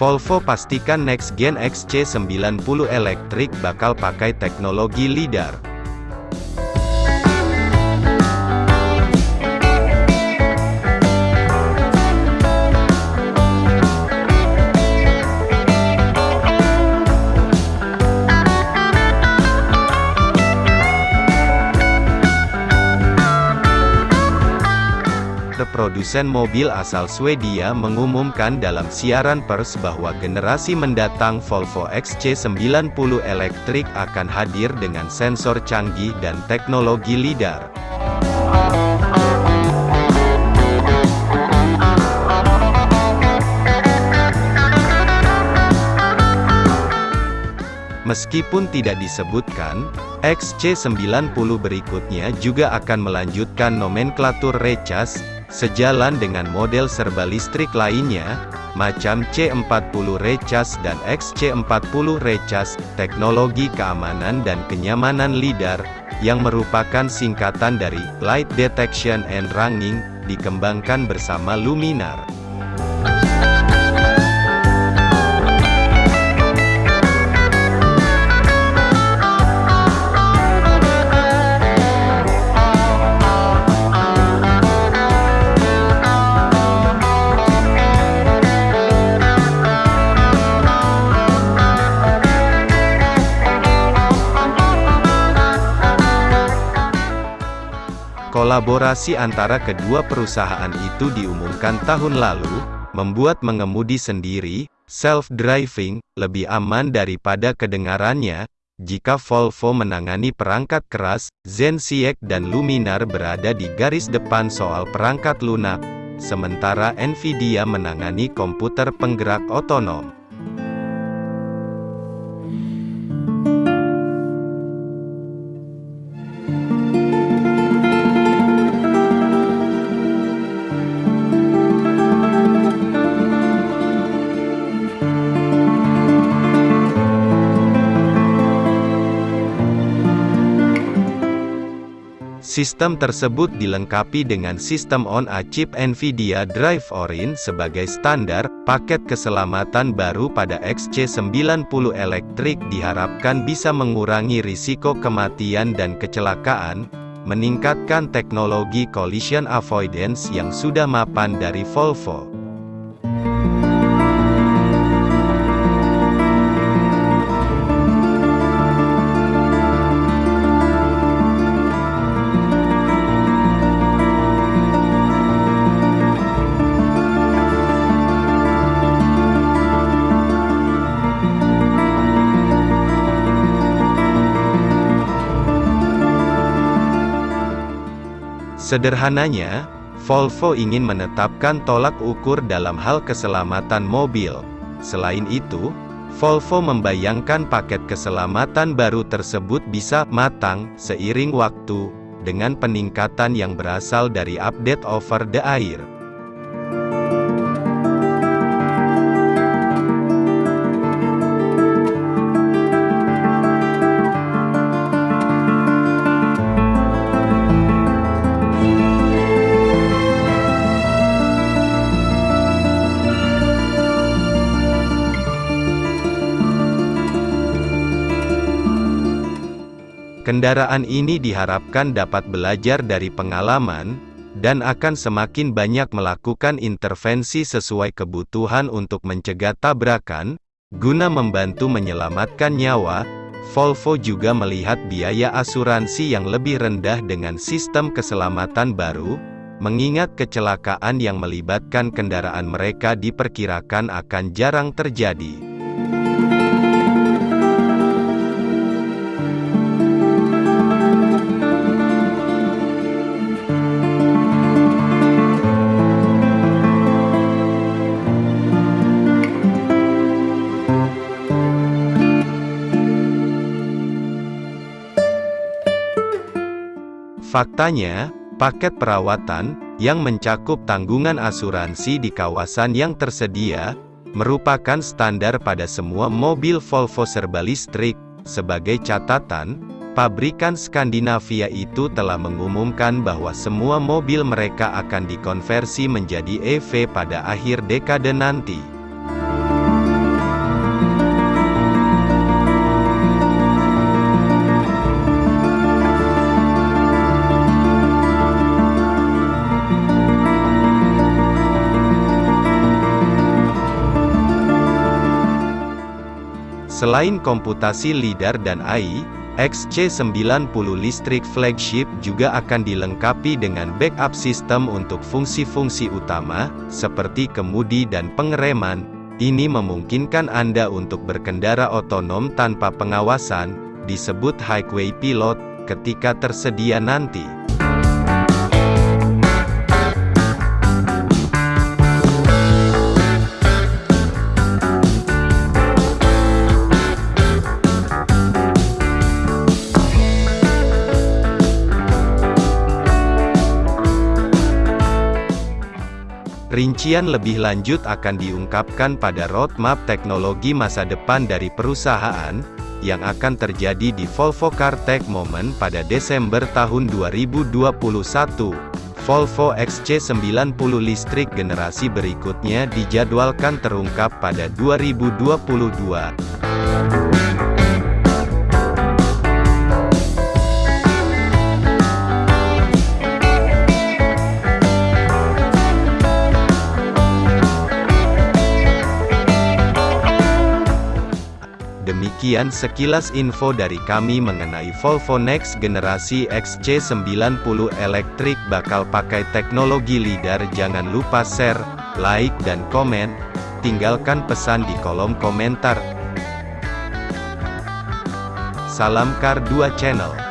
Volvo pastikan next gen XC90 elektrik bakal pakai teknologi LiDAR. Produsen mobil asal Swedia mengumumkan dalam siaran pers bahwa generasi mendatang Volvo XC90 elektrik akan hadir dengan sensor canggih dan teknologi LiDAR. Meskipun tidak disebutkan, XC90 berikutnya juga akan melanjutkan nomenklatur recas, sejalan dengan model serba listrik lainnya, macam C40 Recas dan XC40 Recas, teknologi keamanan dan kenyamanan LiDAR, yang merupakan singkatan dari Light Detection and Ranging, dikembangkan bersama Luminar. Kolaborasi antara kedua perusahaan itu diumumkan tahun lalu, membuat mengemudi sendiri, self-driving, lebih aman daripada kedengarannya, jika Volvo menangani perangkat keras, Zenseact dan Luminar berada di garis depan soal perangkat lunak, sementara Nvidia menangani komputer penggerak otonom. Sistem tersebut dilengkapi dengan sistem on-a-chip NVIDIA Drive Orin sebagai standar, paket keselamatan baru pada XC90 elektrik diharapkan bisa mengurangi risiko kematian dan kecelakaan, meningkatkan teknologi collision avoidance yang sudah mapan dari Volvo. Sederhananya, Volvo ingin menetapkan tolak ukur dalam hal keselamatan mobil. Selain itu, Volvo membayangkan paket keselamatan baru tersebut bisa matang seiring waktu dengan peningkatan yang berasal dari update over the air. Kendaraan ini diharapkan dapat belajar dari pengalaman, dan akan semakin banyak melakukan intervensi sesuai kebutuhan untuk mencegah tabrakan, guna membantu menyelamatkan nyawa, Volvo juga melihat biaya asuransi yang lebih rendah dengan sistem keselamatan baru, mengingat kecelakaan yang melibatkan kendaraan mereka diperkirakan akan jarang terjadi. Faktanya, paket perawatan, yang mencakup tanggungan asuransi di kawasan yang tersedia, merupakan standar pada semua mobil Volvo serba listrik. Sebagai catatan, pabrikan Skandinavia itu telah mengumumkan bahwa semua mobil mereka akan dikonversi menjadi EV pada akhir dekade nanti. Selain komputasi LiDAR dan AI, XC90 listrik flagship juga akan dilengkapi dengan backup sistem untuk fungsi-fungsi utama, seperti kemudi dan pengereman. Ini memungkinkan Anda untuk berkendara otonom tanpa pengawasan, disebut highway pilot, ketika tersedia nanti. Rincian lebih lanjut akan diungkapkan pada roadmap teknologi masa depan dari perusahaan, yang akan terjadi di Volvo Car Tech Moment pada Desember tahun 2021. Volvo XC90 listrik generasi berikutnya dijadwalkan terungkap pada 2022. Demikian sekilas info dari kami mengenai Volvo Next generasi XC90 elektrik bakal pakai teknologi LiDAR. Jangan lupa share, like dan komen. Tinggalkan pesan di kolom komentar. Salam Kar 2 Channel.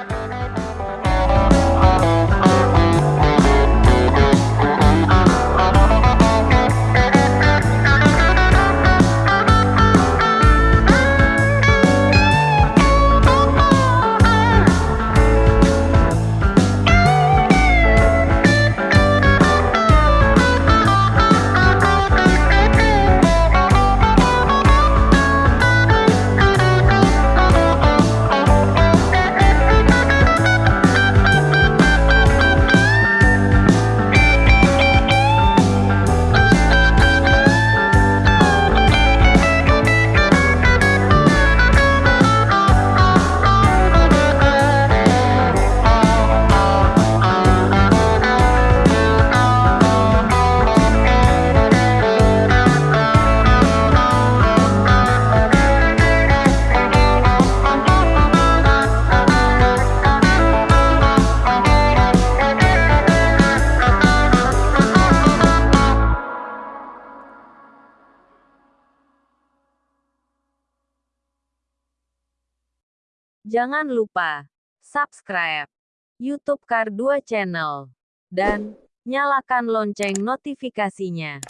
Jangan lupa subscribe YouTube Kar 2 Channel dan nyalakan lonceng notifikasinya.